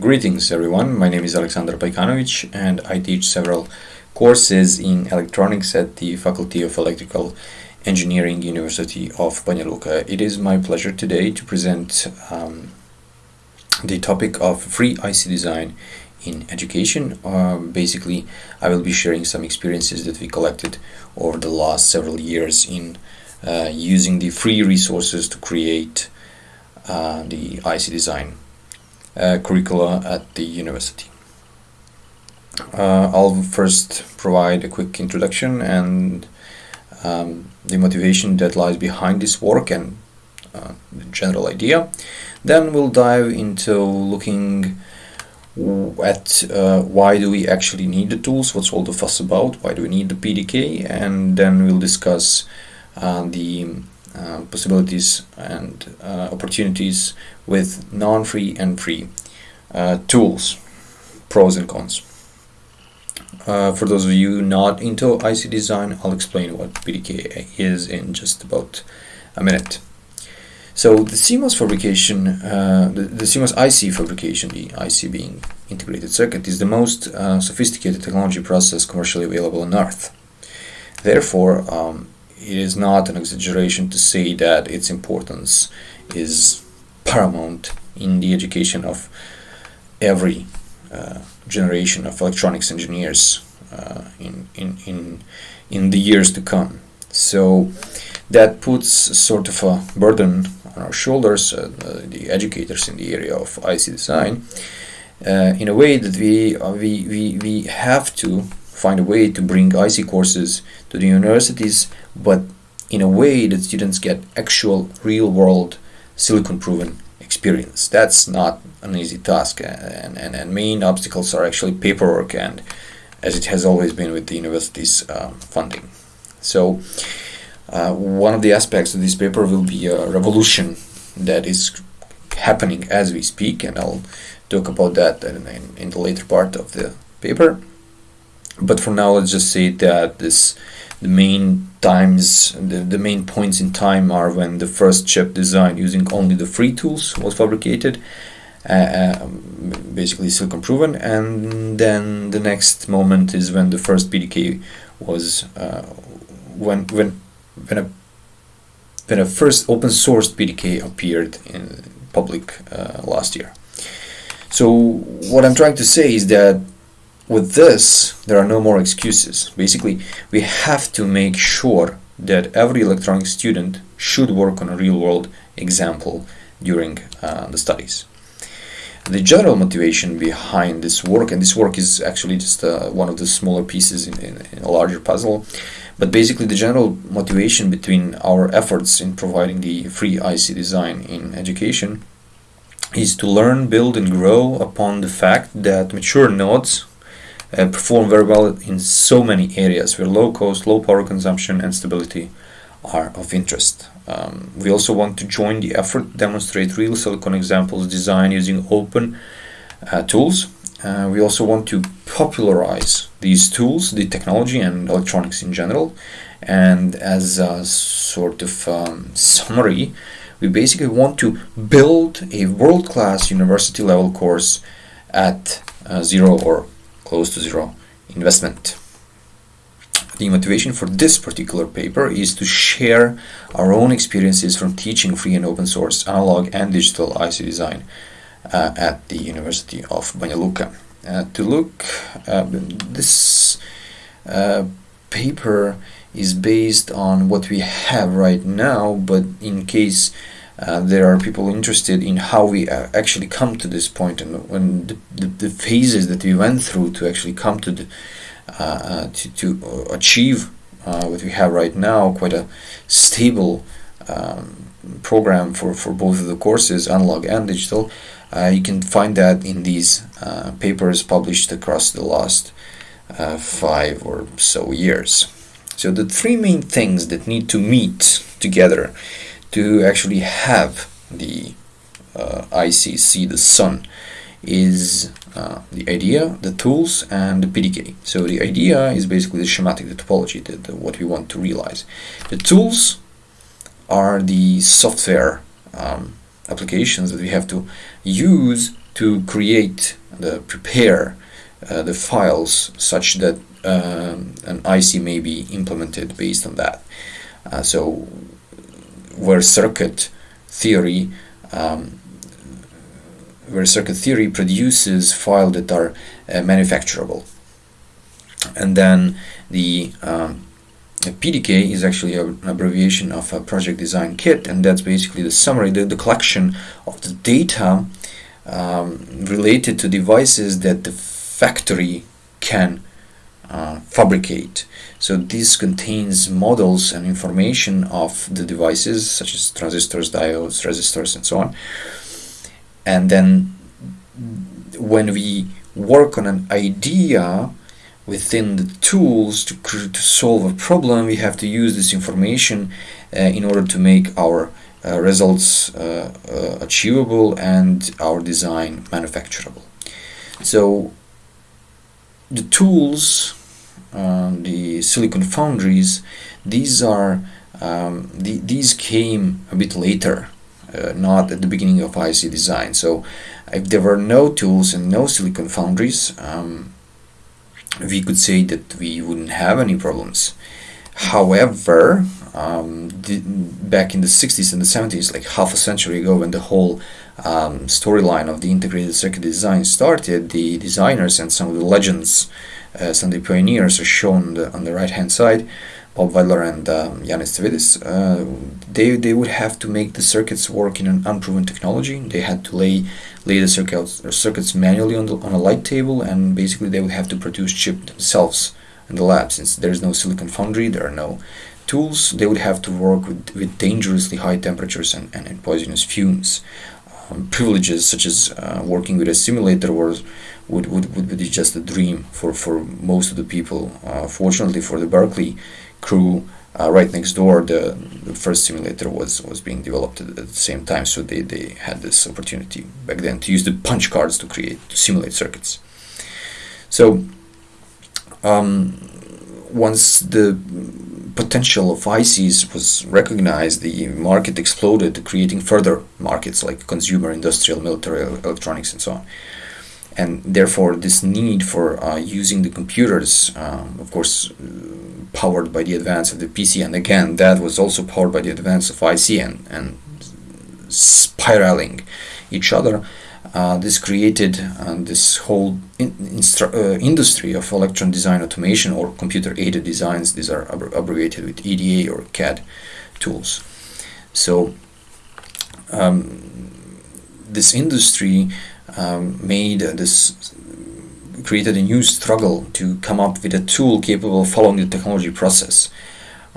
Greetings everyone, my name is Alexander Pajkanovic and I teach several courses in electronics at the Faculty of Electrical Engineering University of Banja Luka. It is my pleasure today to present um, the topic of free IC design in education. Uh, basically, I will be sharing some experiences that we collected over the last several years in uh, using the free resources to create uh, the IC design curricula at the university. Uh, I'll first provide a quick introduction and um, the motivation that lies behind this work and uh, the general idea. Then we'll dive into looking at uh, why do we actually need the tools, what's all the fuss about, why do we need the PDK, and then we'll discuss uh, the uh, possibilities and uh, opportunities with non-free and free uh, tools, pros and cons. Uh, for those of you not into IC design, I'll explain what PDK is in just about a minute. So the CMOS fabrication, uh, the, the, CMOS IC fabrication, the IC being integrated circuit, is the most sophisticated technology process commercially available on Earth. Therefore, um, it is not an exaggeration to say that its importance is paramount in the education of every uh, generation of electronics engineers uh, in, in, in, in the years to come. So that puts sort of a burden on our shoulders, uh, the educators in the area of IC design, uh, in a way that we, we, we, we have to find a way to bring IC courses to the universities, but in a way that students get actual real-world silicon-proven experience. That's not an easy task, and, and, and main obstacles are actually paperwork and as it has always been with the university's uh, funding. So uh, one of the aspects of this paper will be a revolution that is happening as we speak, and I'll talk about that in, in, in the later part of the paper. But for now, let's just say that this the main times, the, the main points in time are when the first chip design using only the free tools was fabricated, uh, um, basically silicon proven, and then the next moment is when the first PDK was uh, when when when a when a first open source PDK appeared in public uh, last year. So what I'm trying to say is that with this, there are no more excuses. Basically, we have to make sure that every electronic student should work on a real-world example during uh, the studies. The general motivation behind this work, and this work is actually just uh, one of the smaller pieces in, in, in, a larger puzzle, but basically the general motivation between our efforts in providing the free IC design in education is to learn, build, and grow upon the fact that mature nodes uh, perform very well in so many areas where low cost, low power consumption and stability are of interest. Um, we also want to join the effort demonstrate real silicon examples designed using open uh, tools. Uh, we also want to popularize these tools, the technology and electronics in general. And as a sort of um, summary, we basically want to build a world-class university level course at uh, zero or close to zero investment. The motivation for this particular paper is to share our own experiences from teaching free and open source analog and digital IC design uh, at the University of Banja Luka. Uh, to look, uh, this uh, paper is based on what we have right now, but in case uh, there are people interested in how we uh, actually come to this point and when the, the, the, phases that we went through to actually come to the, uh, uh to, to achieve uh, what we have right now quite a stable um, program for, for both of the courses analog and digital you can find that in these papers published across the last five or so years. So the three main things that need to meet together to actually have the uh, ICC, the sun, is uh, the idea, the tools, and the PDK. So the idea is basically the schematic, the topology, the, the, what we want to realize. The tools are the software um, applications that we have to use to create the prepare uh, the files such that um, an IC may be implemented based on that. Uh, so where circuit theory um, where circuit theory produces files that are uh, manufacturable. And then the um, PDK is actually an abbreviation of a process design kit and that's basically the summary the, the collection of the data um, related to devices that the factory can uh, fabricate. So this contains models and information of the devices such as transistors, diodes, resistors and so on. And then when we work on an idea within the tools to, to solve a problem, we have to use this information uh, in order to make our uh, results uh, uh achievable and our design manufacturable. So the tools um, the silicon foundries, these are um, the, these came a bit later, uh, not at the beginning of IC design. So if there were no tools and no silicon foundries, um, we could say that we wouldn't have any problems. However, um, the, back in the 60s and the 70s, like half a century ago, when the whole um, storyline of the integrated circuit design started, the designers and some of the legends uh, the pioneers are shown on the, on the right hand side Bob Widlar and um, Yanis Tsividis, uh, they, they would have to make the circuits work in an unproven technology. They had to lay lay the circuits, circuits manually on, the, on a light table and basically they would have to produce chip themselves in the lab. Since there is no silicon foundry, there are no tools, they would have to work with, with dangerously high temperatures and, and, and poisonous fumes. Privileges such as uh, working with a simulator was would, would, would be just a dream for, for most of the people. Uh, fortunately for the Berkeley crew, uh, right next door, the, the, first simulator was, was being developed at, at, the same time, so they, they had this opportunity back then to use the punch cards to create, to simulate circuits. So, um, once the potential of ICs was recognized, the market exploded, creating further markets like consumer, industrial, military, electronics, and so on and therefore this need for uh, using the computers, um, of course, powered by the advance of the PC, and again that was also powered by the advance of IC and, and spiraling each other. Uh, this created uh, this whole in, uh, industry of electron design automation or computer-aided designs. These are ab abbreviated with EDA or CAD tools. So um, this industry um, made this created a new struggle to come up with a tool capable of following the technology process.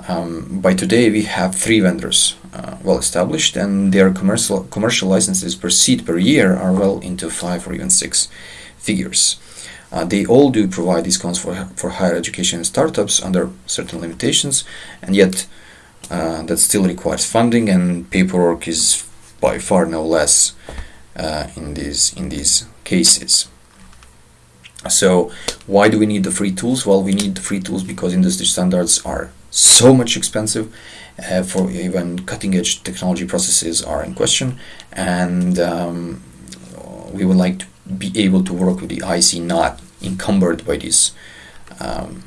Um, by today, we have three vendors uh, well established, and their commercial commercial licenses per seat per year are well into five or even six figures. Uh, they all do provide discounts for for higher education startups under certain limitations, and yet uh, that still requires funding, and paperwork is by far no less uh, in these in these cases. So why do we need the free tools? Well, we need the free tools because industry standards are so much expensive uh, for even cutting edge technology processes are in question and um, we would like to be able to work with the IC not encumbered by this um,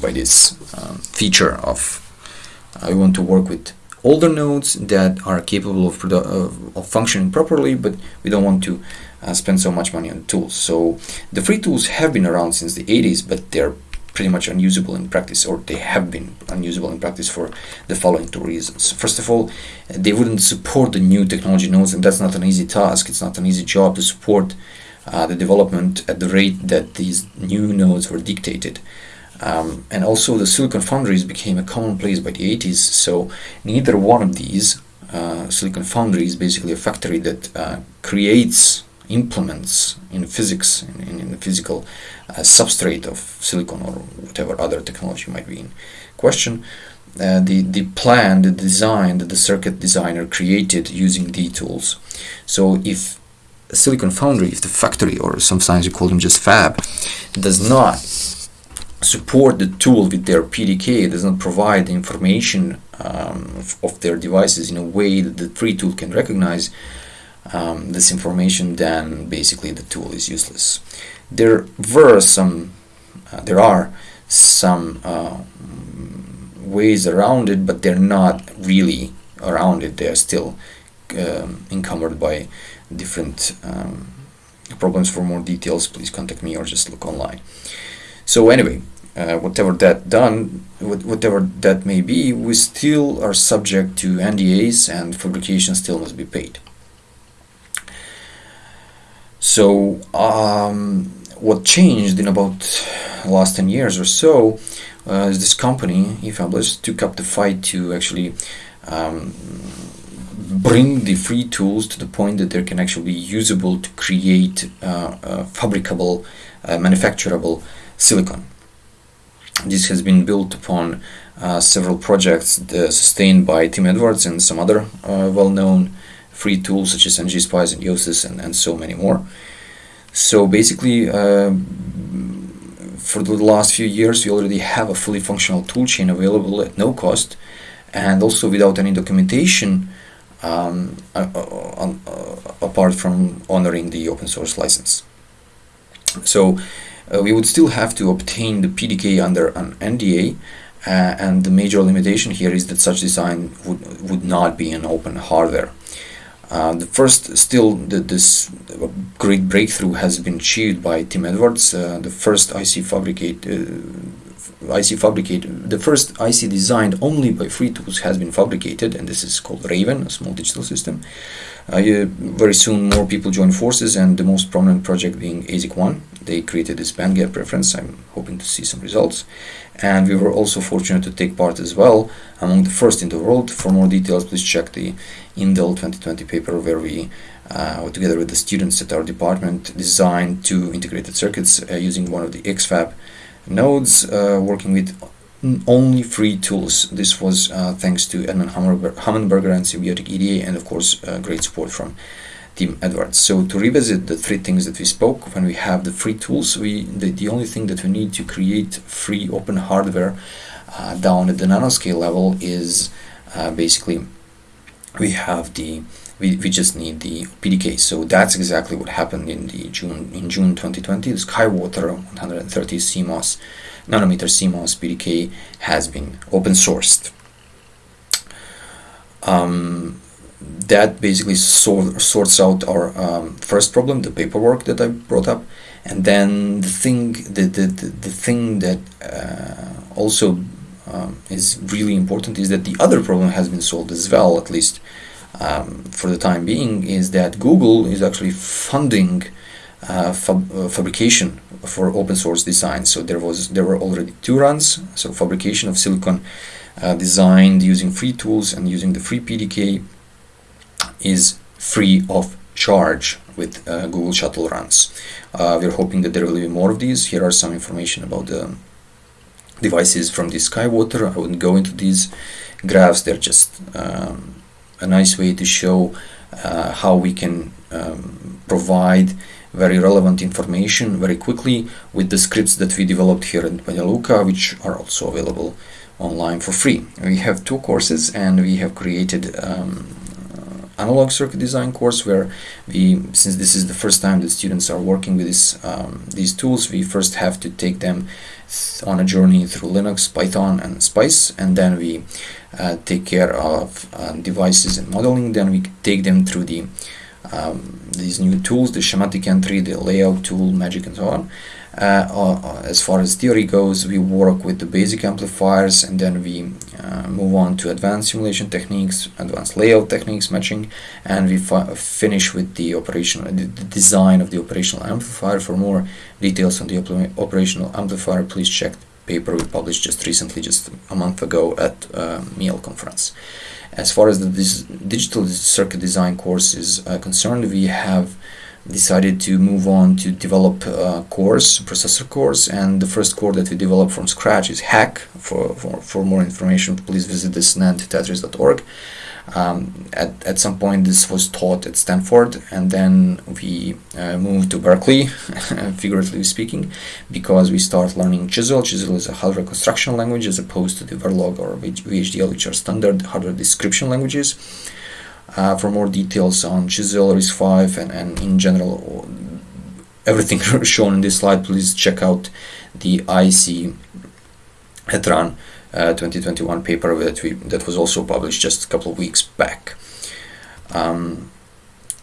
by this um, feature of uh, we want to work with older nodes that are capable of, of, of functioning properly, but we don't want to uh, spend so much money on tools. So the free tools have been around since the 80s, but they're pretty much unusable in practice, or they have been unusable in practice for the following two reasons. First of all, they wouldn't support the new technology nodes, and that's not an easy task. It's not an easy job to support uh, the development at the rate that these new nodes were dictated. Um, and also the silicon foundries became a commonplace by the 80s so neither one of these uh, silicon foundry is basically a factory that uh, creates implements in physics in, in the physical uh, substrate of silicon or whatever other technology might be in question uh, the the plan the design that the circuit designer created using the tools so if a silicon foundry if the factory or sometimes you call them just fab does not support the tool with their PDK, does not provide information um, of, of, their devices in a way that the free tool can recognize, um, this information, then basically the tool is useless. There were some, uh, there are some uh, ways around it, but they're not really around it. They're still um, encumbered by different um, problems. For more details, please contact me or just look online. So anyway, uh, whatever that done, whatever that may be, we still are subject to NDAs and fabrication still must be paid. So um, what changed in about last 10 years or so uh, is this company, eFabless, took up the fight to actually um, bring the free tools to the point that they can actually be usable to create uh, uh, fabricable, manufacturable silicon. This has been built upon uh, several projects sustained by Tim Edwards and some other uh, well-known free tools such as ngSpice and Yosys and, and so many more. So basically, for the last few years, we already have a fully functional toolchain available at no cost and also without any documentation um, uh, uh, uh, apart from honoring the open source license. So uh, we would still have to obtain the PDK under an NDA uh, and the major limitation here is that such design would, would not be an open hardware. Uh, the first, still, the, this great breakthrough has been achieved by Tim Edwards. Uh, the first IC fabricate, uh, IC fabricate, the first IC designed only by FreeTools has been fabricated, and this is called Raven, a small digital system. Uh, very soon, more people join forces, and the most prominent project being ASIC One. They created this bandgap reference. I'm hoping to see some results and we were also fortunate to take part as well among the first in the world. For more details, please check the Intel 2020 paper where we, uh, together with the students at our department, designed two integrated circuits uh, using one of the XFAB nodes, uh, working with only free tools. This was uh, thanks to Edmund Humenberger and Symbiotic EDA and of course uh, great support from Tim Edwards. So to revisit the three things that we spoke, when we have the free tools, we the, the only thing that we need to create free open hardware uh, down at the nanoscale level is uh, basically we have the we, we just need the PDK. So that's exactly what happened in the June in June 2020. The Skywater 130 CMOS nanometer CMOS PDK has been open sourced. Um, that basically sort, sorts out our um, first problem, the paperwork that I brought up, and then the thing, the the, the, the thing that uh, also um, is really important is that the other problem has been solved as well, at least um, for the time being, is that Google is actually funding uh, fab uh, fabrication for open source design. So there was there were already two runs, so fabrication of silicon uh, designed using free tools and using the free PDK is free of charge with uh, Google Shuttle runs. Uh, we're hoping that there will be more of these. Here are some information about the devices from the Skywater. I wouldn't go into these graphs. They're just um, a nice way to show uh, how we can um, provide very relevant information very quickly with the scripts that we developed here in Banja Luka, which are also available online for free. We have two courses and we have created um, analog circuit design course where we since this is the first time that students are working with this um, these tools we first have to take them on a journey through Linux Python and Spice and then we uh, take care of uh, devices and modeling. Then we take them through the um, these new tools the schematic entry the layout tool magic and so on uh, uh, as far as theory goes, we work with the basic amplifiers and then we uh, move on to advanced simulation techniques, advanced layout techniques, matching, and we finish with the operational the, design of the operational amplifier. For more details on the op operational amplifier, please check the paper we published just recently, just a month ago at uh, MIEL conference. As far as the digital circuit design course is uh, concerned, we have decided to move on to develop a course, processor course, and the first core that we developed from scratch is Hack. For, for, for more information, please visit this nand2tetris.org. Um, at, at some point this was taught at Stanford and then we uh, moved to Berkeley, figuratively speaking, because we start learning Chisel. Chisel is a hardware construction language as opposed to the Verilog or VHDL which are standard hardware description languages. Uh, for more details on Chisel, RISC-V, and, and in general, everything shown in this slide, please check out the IC Etran uh, 2021 paper that we that was also published just a couple of weeks back. Um,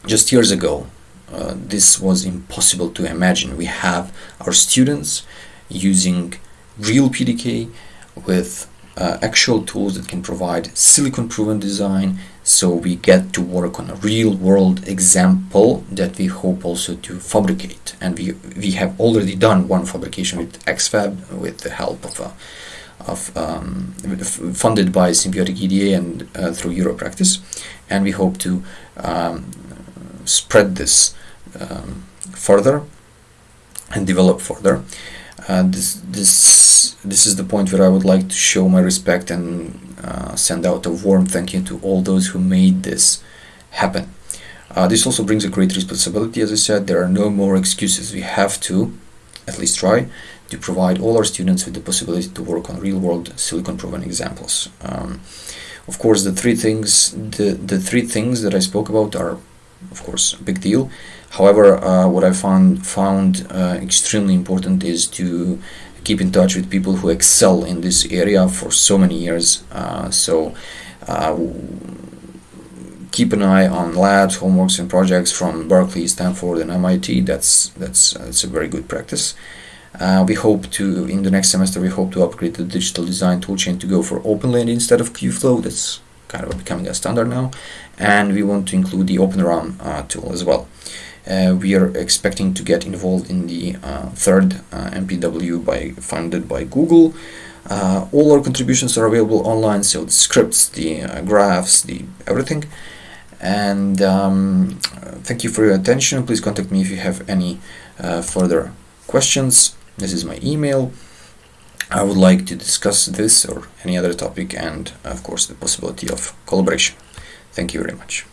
just years ago, uh, this was impossible to imagine. We have our students using real PDK with uh, actual tools that can provide silicon proven design so we get to work on a real world example that we hope also to fabricate. And we we have already done one fabrication with XFAB with the help of a of um, funded by Symbiotic EDA and uh, through Europractice. And we hope to um, spread this um, further and develop further. Uh, this this this is the point where I would like to show my respect and uh, send out a warm thank you to all those who made this happen. Uh, this also brings a great responsibility. As I said, there are no more excuses. We have to, at least try, to provide all our students with the possibility to work on real-world silicon-proven examples. Um, of course, the three things the the three things that I spoke about are, of course, a big deal. However, uh, what I found found uh, extremely important is to keep in touch with people who excel in this area for so many years. Uh, so uh, keep an eye on labs, homeworks, and projects from Berkeley, Stanford, and MIT. That's that's that's a very good practice. Uh, we hope to in the next semester we hope to upgrade the digital design toolchain to go for OpenLane instead of QFlow. That's kind of becoming a standard now, and we want to include the OpenRAM uh, tool as well. Uh, we are expecting to get involved in the uh, third uh, MPW by funded by Google. Uh, all our contributions are available online, so the scripts, the uh, graphs, the everything. And um, thank you for your attention. Please contact me if you have any further questions. This is my email. I would like to discuss this or any other topic and of course the possibility of collaboration. Thank you very much.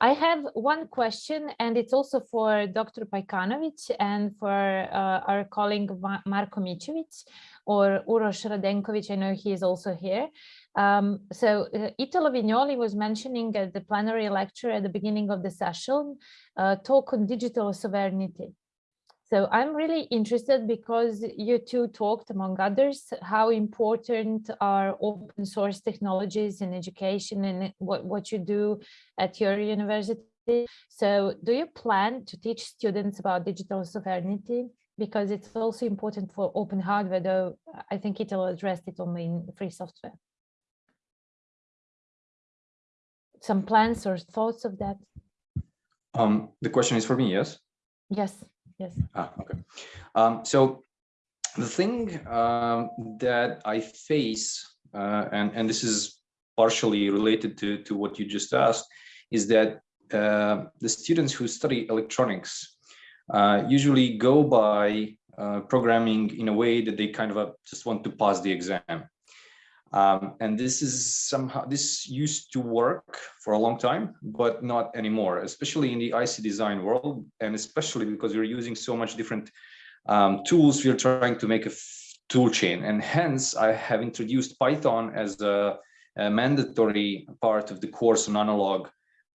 I have one question, and it's also for Dr. Pajkanovic and for uh, our colleague Marko Micevic or Uroš Radenkovic. I know he is also here. Um, so uh, Italo Vignoli was mentioning at the plenary lecture at the beginning of the session, uh, talk on digital sovereignty. So I'm really interested because you two talked, among others, how important are open source technologies in education and what, what you do at your university. So do you plan to teach students about digital sovereignty? Because it's also important for open hardware, though I think it'll address it only in free software. Some plans or thoughts of that? Um, the question is for me, yes? Yes. Yes. Ah, okay. Um, so the thing um, that I face, uh, and and this is partially related to to what you just asked, is that uh, the students who study electronics uh, usually go by uh, programming in a way that they kind of uh, just want to pass the exam. Um, and this is somehow, this used to work for a long time, but not anymore, especially in the IC design world. And especially because we're using so much different um, tools, we're trying to make a tool chain. And hence I have introduced Python as a, a mandatory part of the course on analog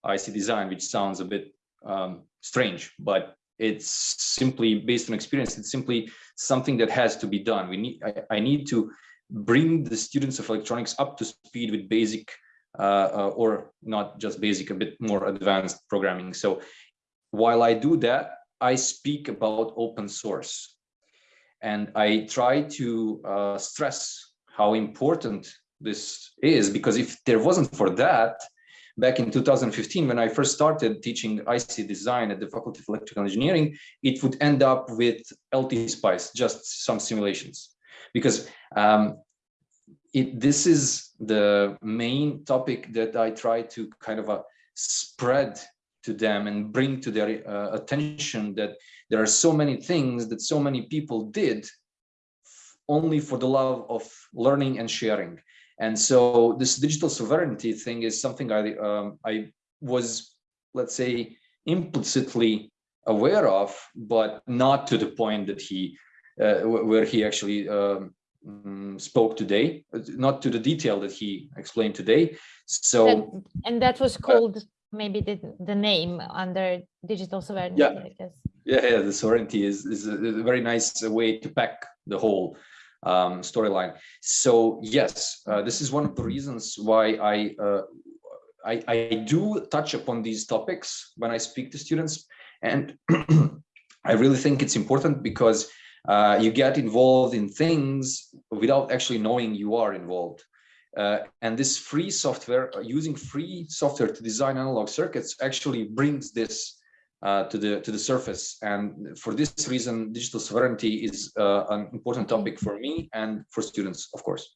IC design, which sounds a bit um, strange, but it's simply based on experience. It's simply something that has to be done. We need, I, I need to bring the students of electronics up to speed with basic uh, uh, or not just basic, a bit more advanced programming. So while I do that, I speak about open source and I try to uh, stress how important this is because if there wasn't for that, back in 2015 when I first started teaching IC design at the Faculty of Electrical Engineering, it would end up with LT Spice, just some simulations because um, it, this is the main topic that I try to kind of uh, spread to them and bring to their uh, attention that there are so many things that so many people did only for the love of learning and sharing. And so this digital sovereignty thing is something I, um, I was, let's say, implicitly aware of, but not to the point that he where he actually um, um, spoke today, not to the detail that he explained today. So, that, and that was called uh, maybe the, the name under digital sovereignty, yeah. I guess. Yeah, yeah, the sovereignty is, is a, a very nice way to pack the whole um, storyline. So yes, uh, this is one of the reasons why I, uh, I, I do touch upon these topics when I speak to students, and I really think it's important because uh, you get involved in things without actually knowing you are involved. Uh, and this free software, uh, using free software to design analog circuits actually brings this uh, to the to the surface. And for this reason, digital sovereignty is uh, an important topic for me and for students, of course.